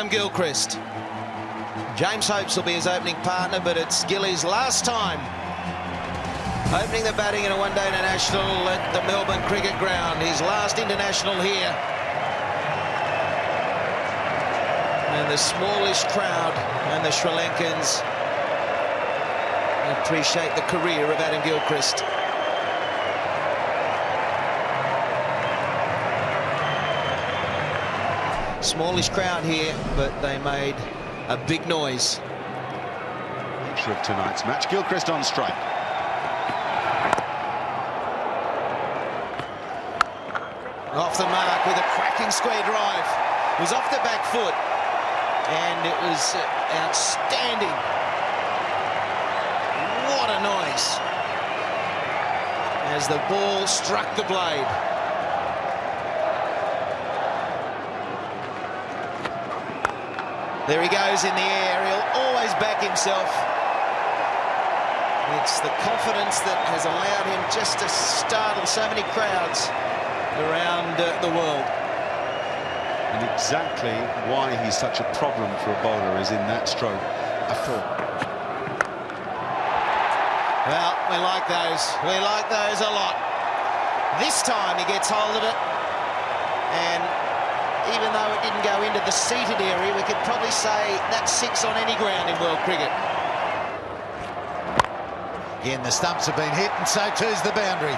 Adam Gilchrist. James Hopes will be his opening partner, but it's Gilly's last time opening the batting in a one-day international at the Melbourne Cricket Ground. His last international here. And the smallish crowd and the Sri Lankans appreciate the career of Adam Gilchrist. Smallish crowd here, but they made a big noise. Picture of tonight's match. Gilchrist on strike. Off the mark with a cracking square drive. It was off the back foot, and it was outstanding. What a noise as the ball struck the blade. There he goes in the air. He'll always back himself. It's the confidence that has allowed him just to startle so many crowds around uh, the world. And exactly why he's such a problem for a bowler is in that stroke, a four. Well, we like those. We like those a lot. This time he gets hold of it and even though it didn't go into the seated area, we could probably say that's six on any ground in world cricket. Again, the stumps have been hit, and so too's the boundary.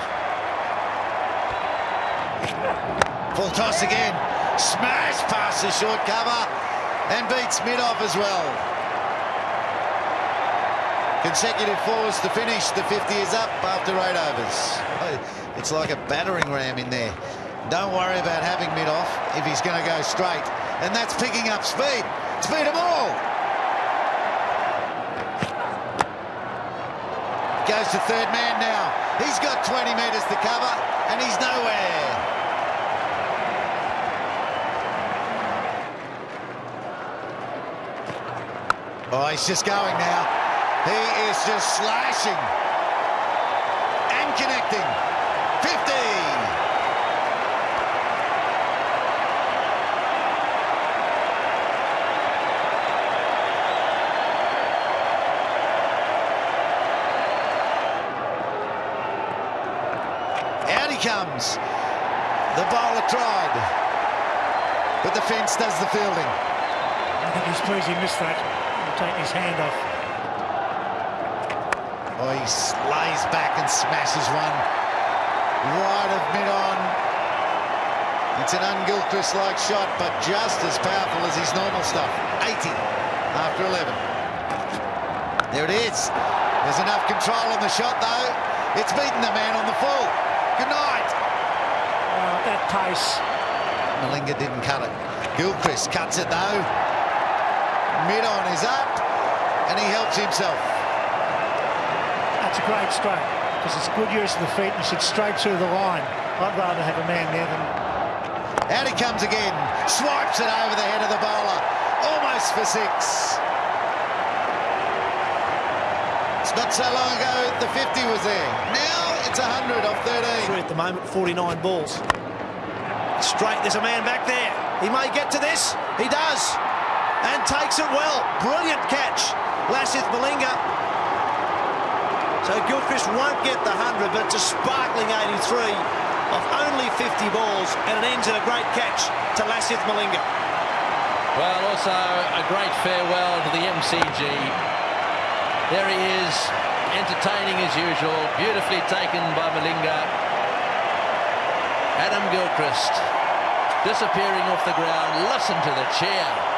Full toss again. Smash past the short cover and beats mid-off as well. Consecutive fours to finish. The 50 is up after eight overs. It's like a battering ram in there. Don't worry about having mid off if he's going to go straight. And that's picking up speed. Speed them all. Goes to third man now. He's got 20 metres to cover and he's nowhere. Oh, he's just going now. He is just slashing and connecting. 50. comes. The bowler tried. But the fence does the fielding. I think he's pleased he missed that. He'll take his hand off. Oh, he lays back and smashes one. Right of mid-on. It's an un-Gilchrist-like shot, but just as powerful as his normal stuff. 80 after 11. There it is. There's enough control on the shot, though. It's beaten the man on the full. Good night. Oh, that pace. Malinga didn't cut it. Gilchrist cuts it though. Mid-on is up, and he helps himself. That's a great stroke, because it's good use of the feet and should straight through the line. I'd rather have a man there than... Out he comes again. Swipes it over the head of the bowler. Almost for six. It's not so long ago the 50 was there. Now it's 100 off 13. At the moment, 49 balls. Straight, there's a man back there. He may get to this. He does. And takes it well. Brilliant catch. Lasith Malinga. So Gilchrist won't get the 100, but it's a sparkling 83 of only 50 balls, and it ends in a great catch to Lasith Malinga. Well, also a great farewell to the MCG. There he is, entertaining as usual, beautifully taken by Malinga. Adam Gilchrist disappearing off the ground. Listen to the cheer.